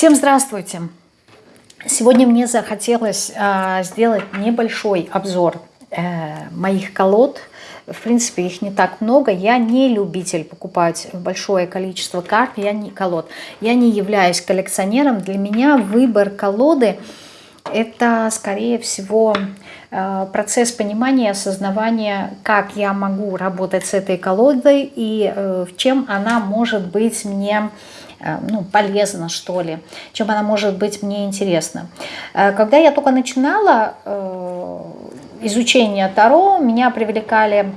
Всем здравствуйте! Сегодня мне захотелось э, сделать небольшой обзор э, моих колод. В принципе, их не так много. Я не любитель покупать большое количество карт, я не колод. Я не являюсь коллекционером. Для меня выбор колоды – это, скорее всего, э, процесс понимания, осознавания, как я могу работать с этой колодой и э, в чем она может быть мне ну, полезно, что ли, чем она может быть мне интересна. Э, когда я только начинала э, изучение Таро, меня привлекали,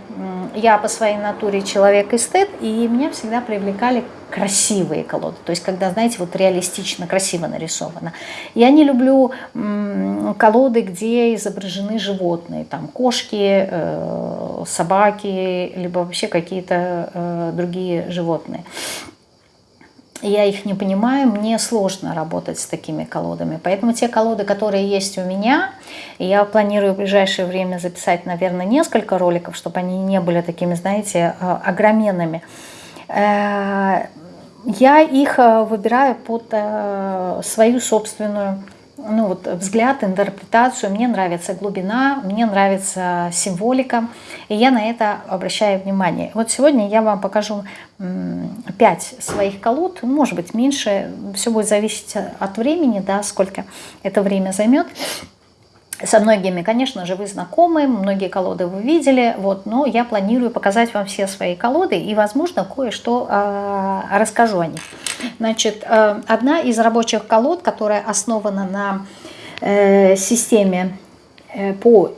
я по своей натуре человек-эстет, и меня всегда привлекали красивые колоды, то есть когда, знаете, вот реалистично, красиво нарисовано. Я не люблю колоды, где изображены животные, там кошки, собаки, либо вообще какие-то другие животные я их не понимаю, мне сложно работать с такими колодами. Поэтому те колоды, которые есть у меня, я планирую в ближайшее время записать, наверное, несколько роликов, чтобы они не были такими, знаете, э, огроменными. Э, я их э, выбираю под свою собственную ну, вот, взгляд, интерпретацию. Мне нравится глубина, мне нравится символика, и я на это обращаю внимание. Вот сегодня я вам покажу 5 своих колод, может быть меньше, все будет зависеть от времени, да, сколько это время займет. Со многими, конечно же, вы знакомы, многие колоды вы видели, вот, но я планирую показать вам все свои колоды и, возможно, кое-что э, расскажу о них. Значит, э, одна из рабочих колод, которая основана на э, системе э, по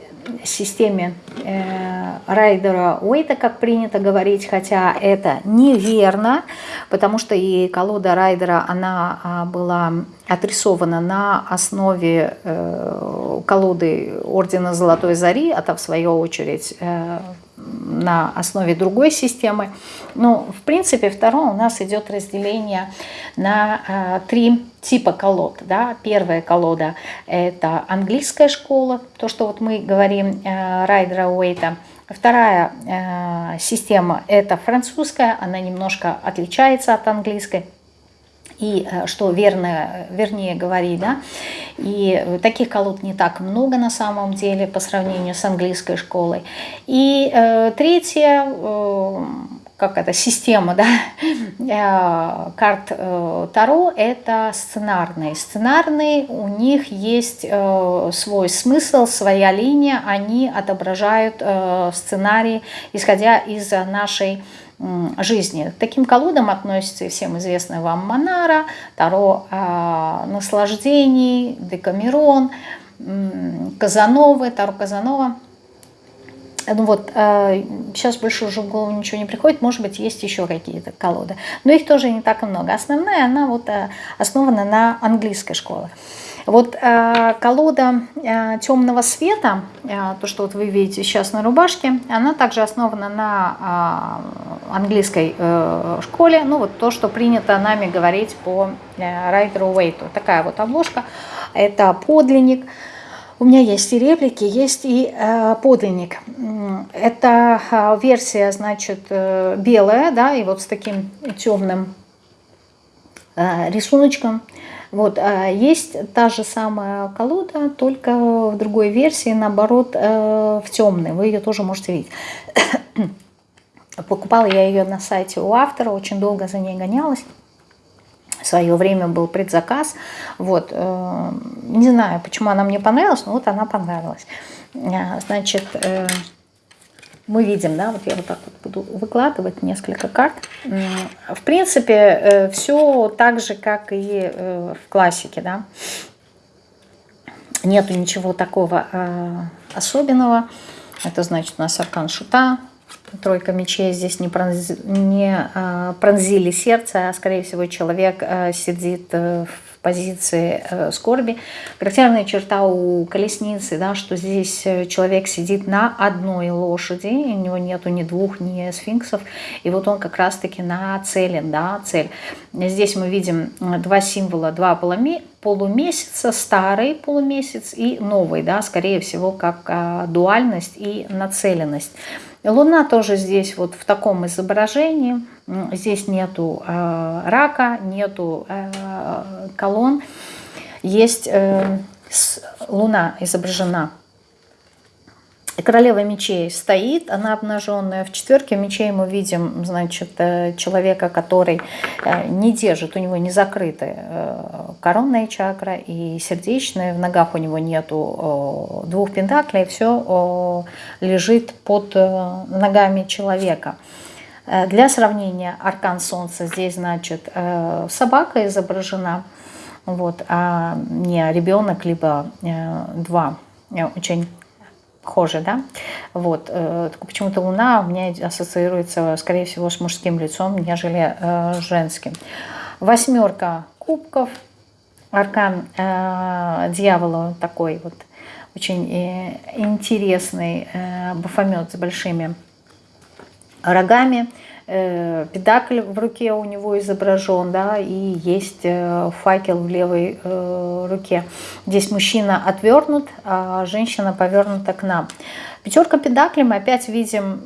системе э, Райдера Уэйта, как принято говорить, хотя это неверно, потому что и колода Райдера, она а, была отрисована на основе э, колоды Ордена Золотой Зари, а то в свою очередь э, на основе другой системы. Ну, в принципе, второе у нас идет разделение на э, три типа колод. Да? Первая колода – это английская школа, то, что вот мы говорим э, Райдера Уэйта. Вторая э, система – это французская, она немножко отличается от английской и э, что верно, вернее говорить, да, и таких колод не так много на самом деле по сравнению с английской школой. И э, третье, э, как это, система, да, э, карт э, Таро, это сценарные. Сценарные, у них есть э, свой смысл, своя линия, они отображают э, сценарий, исходя из нашей жизни. К таким колодам относится и всем известная вам Монара, Таро э, наслаждений, Декамерон, э, Казановы, Таро Казанова. Ну вот, э, сейчас больше уже в голову ничего не приходит, может быть, есть еще какие-то колоды. Но их тоже не так много. Основная, она вот э, основана на английской школе. Вот э, колода э, темного света, э, то, что вот вы видите сейчас на рубашке, она также основана на э, английской э, школе. Ну вот то, что принято нами говорить по э, Райдеру Уэйту. Такая вот обложка. Это подлинник. У меня есть и реплики, есть и э, подлинник. Это э, версия, значит, э, белая, да, и вот с таким темным э, рисуночком. Вот, а есть та же самая колода, только в другой версии, наоборот, э, в темной. Вы ее тоже можете видеть. Покупала я ее на сайте у автора, очень долго за ней гонялась. В свое время был предзаказ. Вот, э, не знаю, почему она мне понравилась, но вот она понравилась. Э, значит, мы видим, да, вот я вот так вот буду выкладывать несколько карт. В принципе, э, все так же, как и э, в классике, да. Нету ничего такого э, особенного. Это значит у нас аркан шута, тройка мечей здесь не, пронзи, не пронзили сердце, а скорее всего человек сидит в позиции э, скорби. Характерная черта у колесницы, да, что здесь э, человек сидит на одной лошади, у него нету ни двух, ни сфинксов, и вот он как раз-таки нацелен, да, цель. Здесь мы видим э, два символа, два полумесяца, старый полумесяц и новый, да, скорее всего, как а, дуальность и нацеленность. Луна тоже здесь вот в таком изображении, Здесь нету рака, нету колонн. Есть луна изображена Королева мечей стоит, она обнаженная. В четверке мечей мы видим, значит, э, человека, который э, не держит, у него не закрыты э, коронная чакра и сердечная, в ногах у него нету двух пентаклей, все лежит под ногами человека. Для сравнения, аркан солнца здесь, значит, собака изображена, вот, а не ребенок, либо два очень похоже, да? Вот. Э, почему-то Луна у меня ассоциируется, скорее всего, с мужским лицом, нежели э, женским. Восьмерка кубков, аркан э, дьявола такой вот очень э, интересный э, бафомет с большими рогами. Э, педакль в руке у него изображен, да, и есть э, факел в левой э, руке. Здесь мужчина отвернут, а женщина повернута к нам. Пятерка педаклей мы опять видим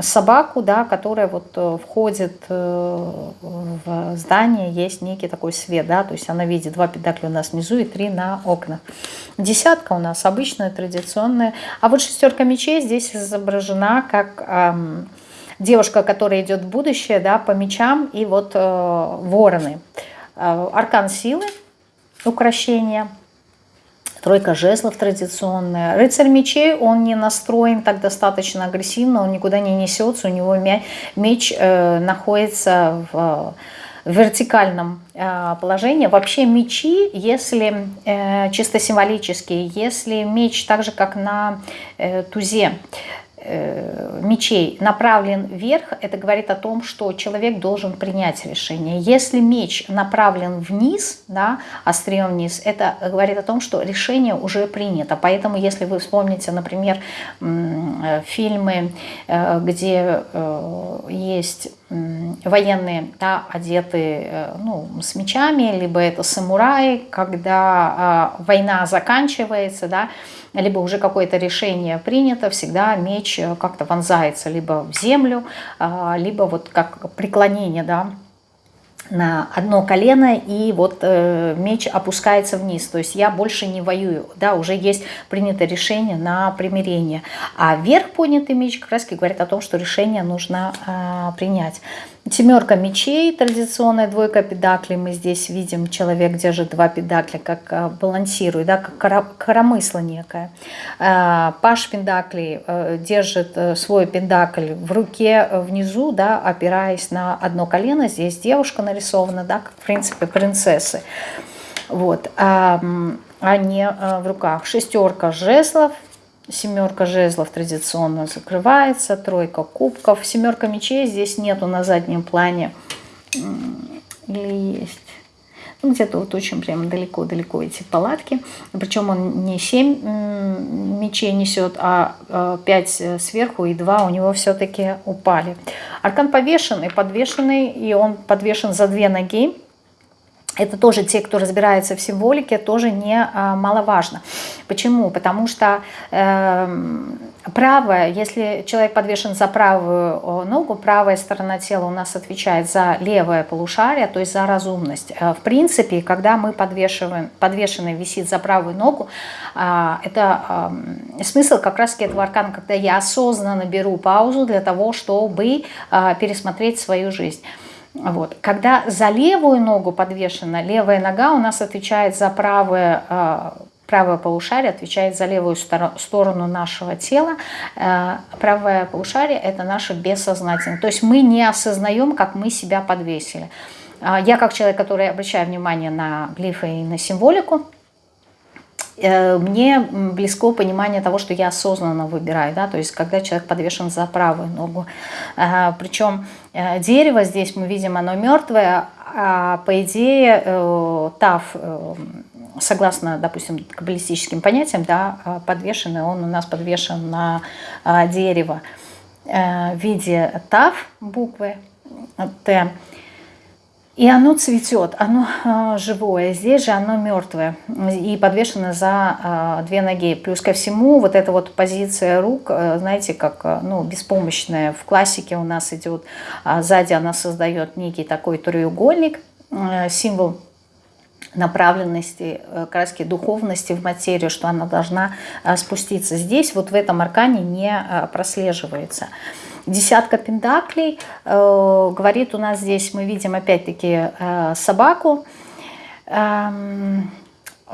собаку, да, которая вот входит в здание, есть некий такой свет, да, то есть она видит два педакля у нас внизу и три на окнах. Десятка у нас обычная, традиционная, а вот шестерка мечей здесь изображена как девушка, которая идет в будущее, да, по мечам, и вот э, вороны. Э, аркан силы, украшения, тройка жезлов традиционная. Рыцарь мечей, он не настроен так достаточно агрессивно, он никуда не несется, у него меч э, находится в вертикальном э, положении. Вообще мечи, если э, чисто символические, если меч так же, как на э, тузе, Э, мечей направлен вверх, это говорит о том, что человек должен принять решение. Если меч направлен вниз, да, острием вниз, это говорит о том, что решение уже принято. Поэтому, если вы вспомните, например, э, фильмы, э, где есть военные, да, одеты ну, с мечами, либо это самураи, когда война заканчивается, да, либо уже какое-то решение принято, всегда меч э, как-то вонзается либо в землю, а, либо вот как преклонение, да, на одно колено, и вот э, меч опускается вниз. То есть я больше не воюю, да, уже есть принято решение на примирение. А вверх поднятый меч как раз говорит о том, что решение нужно э, принять. Семерка мечей, традиционная двойка педаклей. Мы здесь видим, человек держит два педакля, как э, балансирует, да, как коромысло некое. Э, паш педаклей э, держит свой педакль в руке внизу, да, опираясь на одно колено. Здесь девушка нарисована, да, как, в принципе, принцессы. Вот, а, а не в руках. Шестерка жезлов, Семерка жезлов традиционно закрывается, тройка кубков. Семерка мечей здесь нету на заднем плане. Или есть? Ну, где-то вот очень прямо далеко-далеко эти палатки. Причем он не 7 мечей несет, а 5 э, сверху и 2 у него все-таки упали. Аркан повешенный, подвешенный, и он подвешен за две ноги это тоже те, кто разбирается в символике, тоже не а, маловажно. Почему? Потому что э, правая, если человек подвешен за правую ногу, правая сторона тела у нас отвечает за левое полушарие, то есть за разумность. Э, в принципе, когда мы подвешиваем, подвешенный висит за правую ногу, э, это э, смысл как раз этого аркана, когда я осознанно беру паузу для того, чтобы э, пересмотреть свою жизнь. Вот. Когда за левую ногу подвешена, левая нога у нас отвечает за правое, э, правое полушарие, отвечает за левую сторону нашего тела. Э, правое полушарие – это наше бессознательное. То есть мы не осознаем, как мы себя подвесили. Э, я как человек, который обращает внимание на глифы и на символику, мне близко понимание того, что я осознанно выбираю, да, то есть когда человек подвешен за правую ногу. Причем э, дерево здесь мы видим, оно мертвое, а по идее э, тав, согласно, допустим, каббалистическим понятиям, да, подвешенный, он у нас подвешен на дерево в виде тав, буквы Т. И оно цветет, оно э, живое. Здесь же оно мертвое и подвешено за э, две ноги. Плюс ко всему вот эта вот позиция рук, э, знаете, как э, ну, беспомощная. В классике у нас идет, э, сзади она создает некий такой треугольник, э, символ направленности, краски духовности в материю, что она должна спуститься. Здесь вот в этом аркане не прослеживается. Десятка пентаклей э, говорит у нас здесь, мы видим опять-таки э, собаку, э,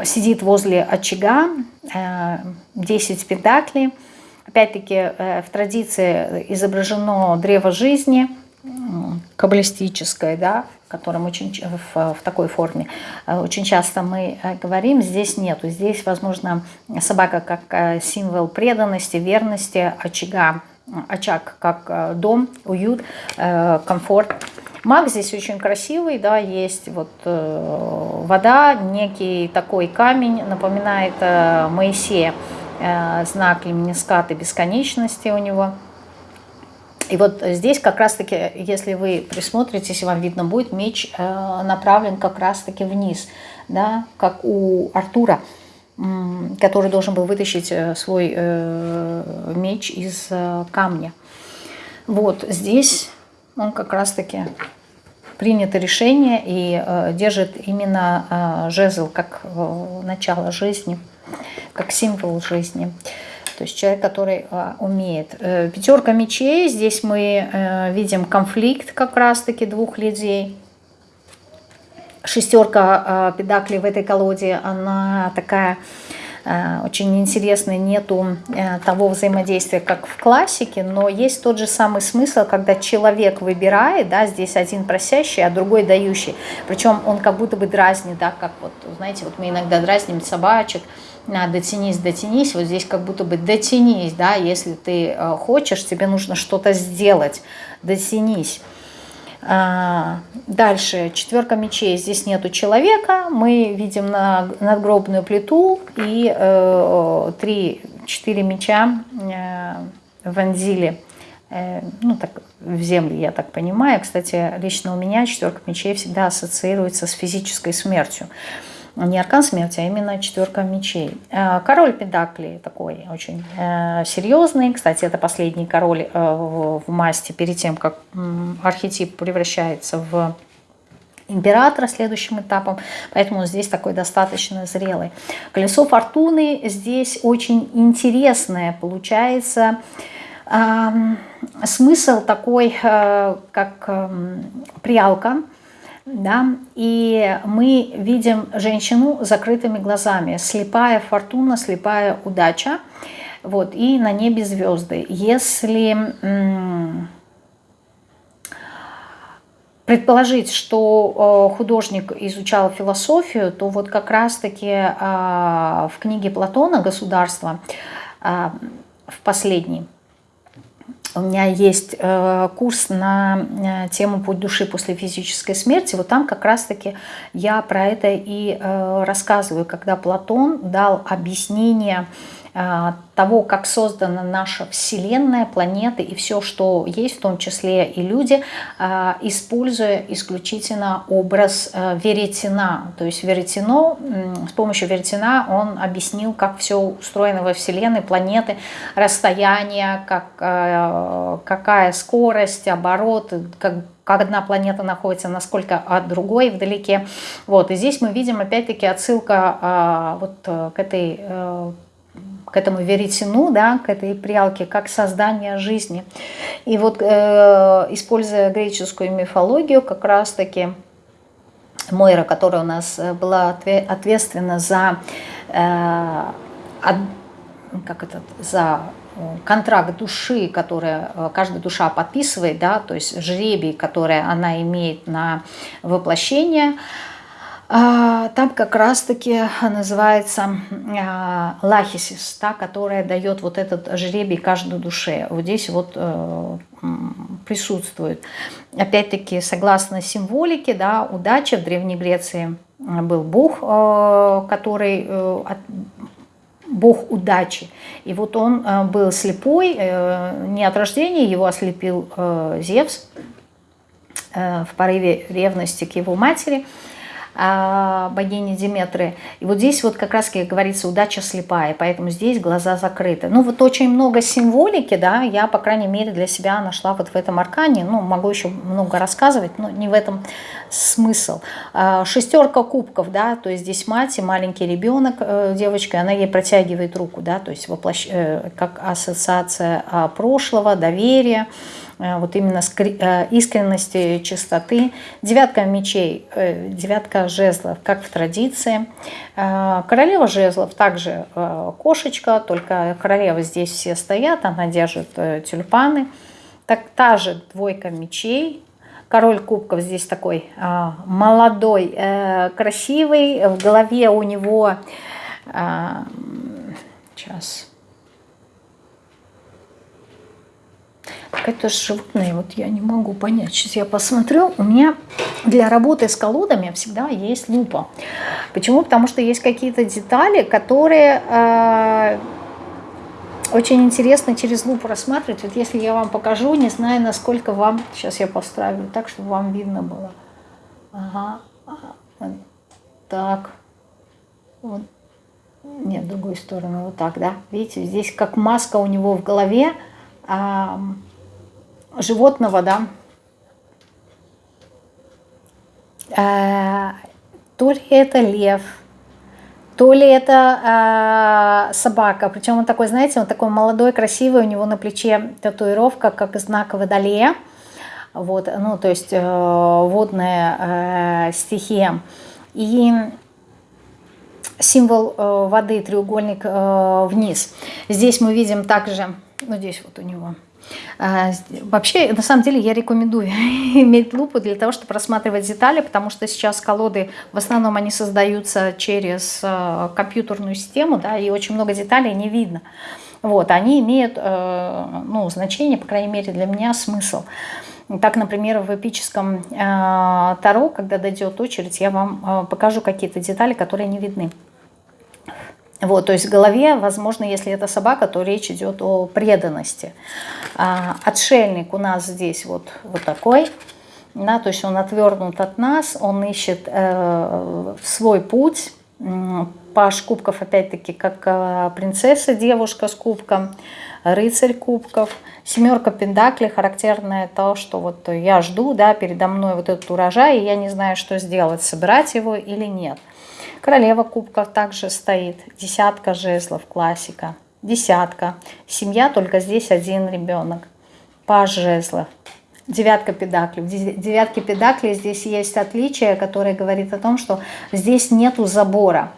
сидит возле очага, э, 10 пентаклей. Опять-таки э, в традиции изображено древо жизни, каббалистическое, да, в котором очень в, в такой форме очень часто мы говорим, здесь нету. Здесь, возможно, собака как символ преданности, верности, очага, очаг как э, дом, уют, э, комфорт. Маг здесь очень красивый, да, есть вот э, вода, некий такой камень, напоминает Моисея, знак леминискаты бесконечности у него. И вот здесь как раз-таки, если вы присмотритесь, вам видно будет, меч направлен как раз-таки вниз, да, как у Артура который должен был вытащить э, свой э, меч из э, камня. Вот здесь он как раз-таки принято решение и держит именно жезл как начало жизни, как символ жизни. То есть человек, который умеет. Пятерка мечей, здесь мы видим конфликт как раз-таки двух людей – шестерка э, педаклей в этой колоде, она такая э, очень интересная, нету э, того взаимодействия, как в классике, но есть тот же самый смысл, когда человек выбирает, да, здесь один просящий, а другой дающий, причем он как будто бы дразнит, да, как вот, знаете, вот мы иногда дразним собачек, на дотянись, дотянись, вот здесь как будто бы дотянись, да, если ты хочешь, тебе нужно что-то сделать, дотянись. А, дальше, четверка мечей, здесь нету человека, мы видим на надгробную плиту и э, три-четыре меча э, вонзили э, ну, так, в землю, я так понимаю. Кстати, лично у меня четверка мечей всегда ассоциируется с физической смертью не аркан смерти, а именно четверка мечей. Э, король Педаклей такой очень э, серьезный. Кстати, это последний король э, в масти перед тем, как архетип превращается в императора следующим этапом, поэтому здесь такой достаточно зрелый. Колесо фортуны здесь очень интересное получается. Смысл такой, как прялка, да, и мы видим женщину закрытыми глазами, слепая фортуна, слепая удача, вот, и на небе звезды. Если предположить, что художник изучал философию, то вот как раз-таки а, в книге Платона «Государство» а, в последней у меня есть э, курс на э, тему «Путь души после физической смерти». Вот там как раз-таки я про это и э, рассказываю, когда Платон дал объяснение того, как создана наша Вселенная, планеты и все, что есть, в том числе и люди, а, используя исключительно образ а, веретена. То есть веретено, с помощью веретена он объяснил, как все устроено во Вселенной, планеты, расстояние, как, какая скорость, оборот, как как одна планета находится, насколько от другой вдалеке. Вот, и здесь мы видим опять-таки отсылка а, вот э, к этой э, к этому веретену, да, к этой прялке, как создание жизни. И вот э, используя греческую мифологию, как раз-таки Мойра, которая у нас э, была ответственна за, э, от, как это, за э, контракт души, который э, каждая душа подписывает, да, то есть жребий, который она имеет на воплощение – там как раз-таки называется а, лахисис, та, которая дает вот этот жребий каждой душе. Вот здесь вот э, присутствует. Опять-таки, согласно символике, да, удача в Древней Греции был бог, э, который э, бог удачи. И вот он был слепой, не от рождения, его ослепил Зевс, в порыве ревности к его матери – а, богини Диметры. И вот здесь вот как раз говорится удача слепая, поэтому здесь глаза закрыты. Ну вот очень много символики, да, я, по крайней мере, для себя нашла вот в этом аркане. Ну, могу еще много рассказывать, но не в этом смысл. А, шестерка кубков, да, то есть здесь мать и маленький ребенок, э, девочка, она ей протягивает руку, да, то есть воплощ... Э, как ассоциация а, прошлого, доверия, Э, вот именно э, искренности, чистоты. Девятка мечей, э, девятка жезлов, как в традиции. Королева жезлов также кошечка, только королева здесь все стоят, она держит тюльпаны. Так та же двойка мечей, король кубков здесь такой молодой, красивый, в голове у него сейчас Какое-то животное, вот я не могу понять. Сейчас я посмотрю. У меня для работы с колодами всегда есть лупа. Почему? Потому что есть какие-то детали, которые э, очень интересно через лупу рассматривать. Вот если я вам покажу, не знаю, насколько вам... Сейчас я поставлю так, чтобы вам видно было. Ага. Так. Вот. Нет, другую сторону. Вот так, да. Видите, здесь как маска у него в голове. А, животного, да, э, то ли это лев, то ли это э, собака. Причем он такой, знаете, он такой молодой, красивый, у него на плече татуировка, как знак водолея. Вот, ну, то есть э, водная э, стихия. И символ э, воды, треугольник э, вниз. Здесь мы видим также, ну, здесь вот у него вообще, на самом деле, я рекомендую иметь лупу для того, чтобы рассматривать детали, потому что сейчас колоды, в основном они создаются через э, компьютерную систему, да, и очень много деталей не видно. Вот, они имеют э, ну, значение, по крайней мере, для меня смысл. Так, например, в эпическом э, Таро, когда дойдет очередь, я вам покажу какие-то детали, которые не видны. Вот, то есть в голове, возможно, если это собака, то речь идет о преданности. А, отшельник у нас здесь вот, вот такой, да, то есть он отвернут от нас, он ищет э, свой путь. Паш кубков, опять-таки, как э, принцесса, девушка с кубком, рыцарь кубков. Семерка пентаклей, характерное то, что вот я жду, да, передо мной вот этот урожай, и я не знаю, что сделать, собирать его или нет. Королева кубков также стоит. Десятка жезлов, классика. Десятка. Семья, только здесь один ребенок. Паж жезлов. Девятка педаклей. В девятке педаклей здесь есть отличие, которое говорит о том, что здесь нету забора,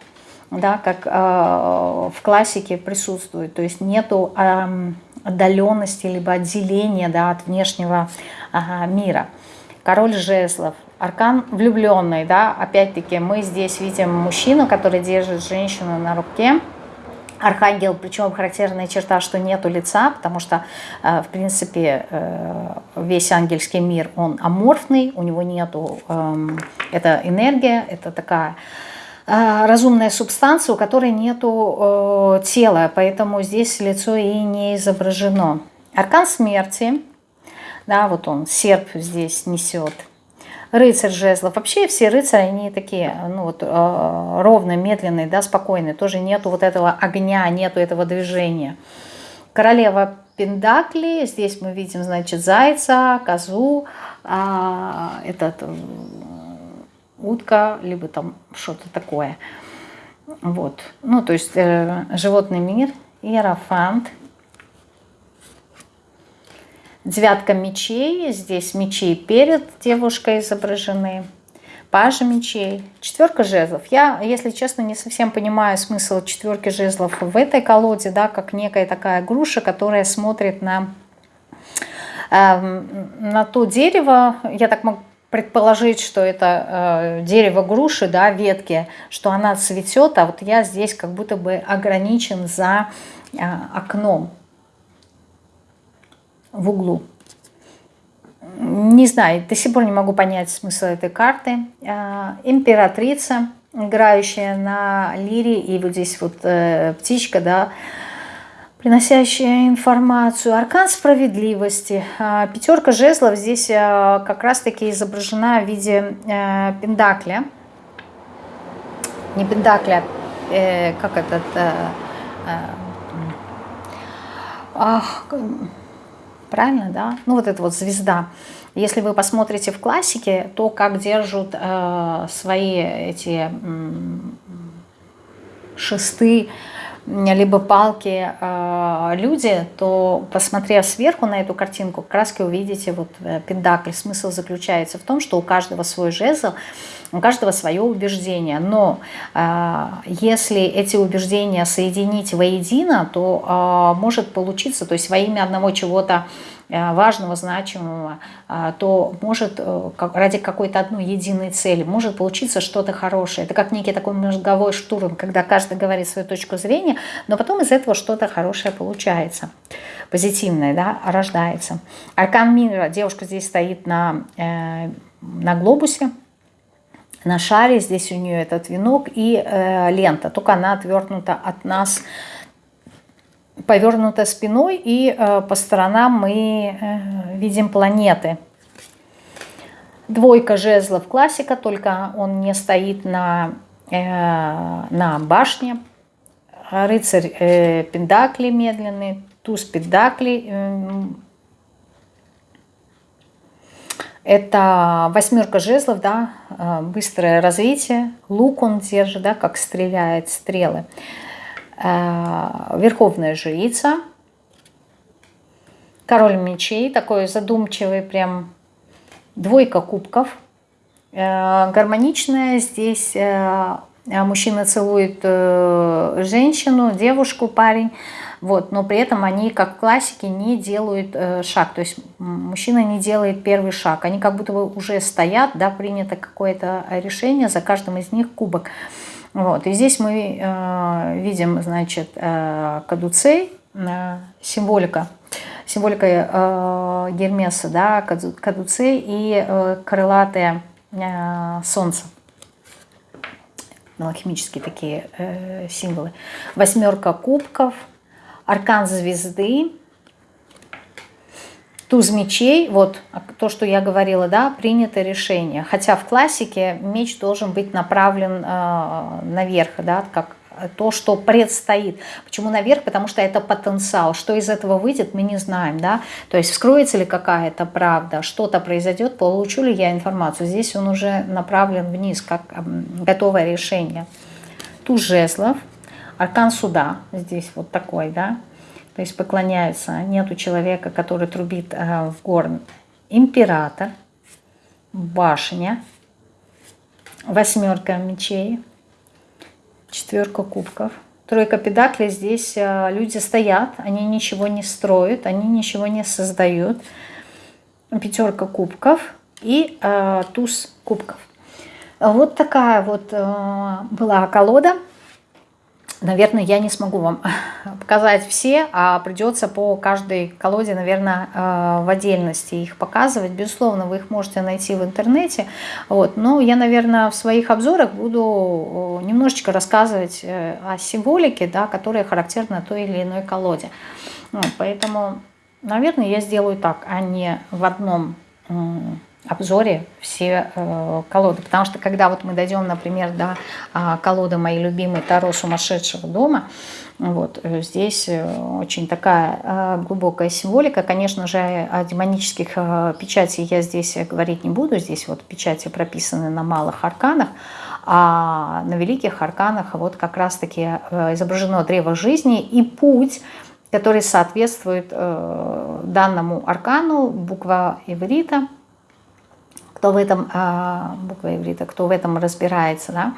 да, как э, в классике присутствует. То есть нету э, отдаленности, либо отделения да, от внешнего э, мира. Король жезлов. Аркан влюбленный, да, опять-таки мы здесь видим мужчину, который держит женщину на руке. Архангел, причем характерная черта, что нету лица, потому что, э, в принципе, э, весь ангельский мир, он аморфный, у него нету, эм, это энергия, это такая э, разумная субстанция, у которой нету тела, поэтому здесь лицо и не изображено. Аркан смерти, да, вот он, серп здесь несет, рыцарь жезлов. Вообще все рыцари, они такие, ну вот, э, ровно, медленные, да, спокойные. Тоже нету вот этого огня, нету этого движения. Королева Пендакли, здесь мы видим, значит, зайца, козу, а, этот, э, утка, либо там что-то такое. Вот, ну, то есть э, животный мир, иерофант, Девятка мечей, здесь мечей перед девушкой изображены. Пажа мечей, четверка жезлов. Я, если честно, не совсем понимаю смысл четверки жезлов в этой колоде, да, как некая такая груша, которая смотрит на, э, на то дерево. Я так могу предположить, что это э, дерево груши, да, ветки, что она цветет, а вот я здесь как будто бы ограничен за э, окном в углу. Не знаю, до сих пор не могу понять смысл этой карты. А, императрица, играющая на лире, и вот здесь вот э, птичка, да, приносящая информацию. Аркан справедливости. А, пятерка жезлов здесь а, как раз-таки изображена в виде э, пендакля. Не пендакля, э, как этот... Ах, правильно, да? Ну вот это вот звезда. Если вы посмотрите в классике, то как держат свои эти шесты, либо палки э, люди, то, посмотрев сверху на эту картинку, раз увидите вот э, пендакль. Смысл заключается в том, что у каждого свой жезл, у каждого свое убеждение. Но э, если эти убеждения соединить воедино, то э, может получиться, то есть во имя одного чего-то Э, важного, значимого, э, то может э, ради какой-то одной единой цели, может получиться что-то хорошее. Это как некий такой мозговой штурм, когда каждый говорит свою точку зрения, но потом из этого что-то хорошее получается, позитивное, да, рождается. Аркан мира, девушка здесь стоит на, на глобусе, на шаре, здесь у нее этот венок и э, лента, только она отвернута от нас, повернута спиной, и э, по сторонам мы э, видим планеты. Двойка жезлов классика, только он не стоит на, э, на башне. Рыцарь э, Пендакли медленный, туз Пендакли. Э, это восьмерка жезлов, да, э, быстрое развитие. Лук он держит, да, как стреляет стрелы. Э, верховная жрица, король мечей, такой задумчивый прям, двойка кубков, э, гармоничная здесь мужчина целует женщину, девушку, парень, вот, но при этом они, как классики, не делают шаг, то есть мужчина не делает первый шаг, они как будто бы уже стоят, да, принято какое-то решение, за каждым из них кубок. Вот. И здесь мы э, видим, значит, э, кадуцей, э, символика, символика э, Гермеса, да, кадуцей и э, крылатое э, солнце. Алхимические такие э, символы. Восьмерка кубков, аркан звезды, туз мечей, вот то, что я говорила, да, принято решение. Хотя в классике меч должен быть направлен э, наверх, да, как то, что предстоит. Почему наверх? Потому что это потенциал. Что из этого выйдет, мы не знаем. Да? То есть вскроется ли какая-то правда, что-то произойдет, получу ли я информацию. Здесь он уже направлен вниз, как готовое решение. Туз жезлов, аркан суда, здесь вот такой, да, то есть поклоняются. Нету человека, который трубит э, в горн. Император, башня, восьмерка мечей, четверка кубков. Тройка педаклей, здесь э, люди стоят, они ничего не строят, они ничего не создают. Пятерка кубков и э, туз кубков. Вот такая вот э, была колода. Наверное, я не смогу вам показать все, а придется по каждой колоде, наверное, э, в отдельности их показывать. Безусловно, вы их можете найти в интернете. Вот. Но я, наверное, в своих обзорах буду немножечко рассказывать э, о символике, да, которая характерна той или иной колоде. Вот. Поэтому, наверное, я сделаю так, а не в одном обзоре все э, колоды. Потому что когда вот мы дойдем, например, до э, колоды моей любимой Таро сумасшедшего дома, вот, э, здесь э, очень такая э, глубокая символика. Конечно же, о демонических э, печатей я здесь говорить не буду. Здесь вот печати прописаны на малых арканах, а на великих арканах вот как раз-таки изображено древо жизни и путь, который соответствует данному аркану, буква иврита – кто в этом, а, буква иврита, кто в этом разбирается, да,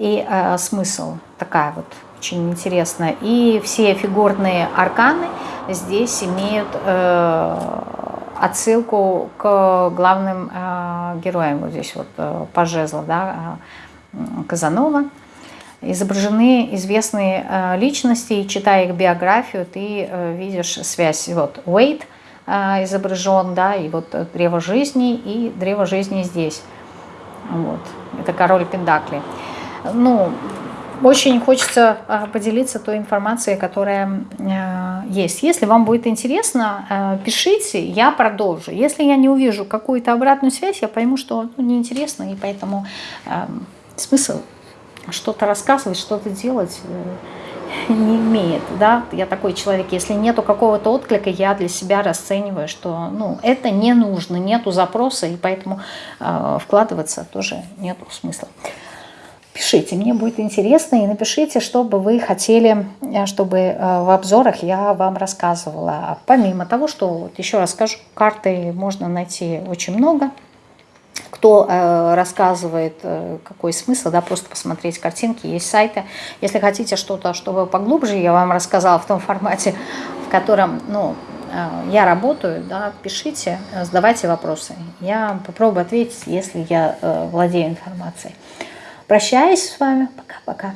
и а, смысл такая вот очень интересная. И все фигурные арканы здесь имеют э, отсылку к главным э, героям. Вот здесь вот э, по жезлу, да, Казанова. Изображены известные э, личности, и читая их биографию, ты э, видишь связь. Вот Уэйт – а, изображен, да, и вот древо жизни, и древо жизни здесь. Вот. Это король Пендакли. Ну, очень хочется а, поделиться той информацией, которая э, есть. Если вам будет интересно, э, пишите, я продолжу. Если я не увижу какую-то обратную связь, я пойму, что ну, неинтересно, и поэтому э, смысл что-то рассказывать, что-то делать не имеет. Да? Я такой человек, если нету какого-то отклика, я для себя расцениваю, что ну, это не нужно, нету запроса, и поэтому вкладываться тоже нету смысла. Пишите, мне будет интересно, и напишите, что бы вы хотели, э, чтобы э, в обзорах я вам рассказывала. Помимо того, что, вот еще раз скажу, карты можно найти очень много. Кто э, рассказывает, э, какой смысл, да, просто посмотреть картинки, есть сайты. Если хотите что-то, чтобы поглубже я вам рассказала в том формате, в котором, ну, э, я работаю, да, пишите, задавайте вопросы. Я попробую ответить, если я владею информацией. Прощаюсь с вами. Пока-пока.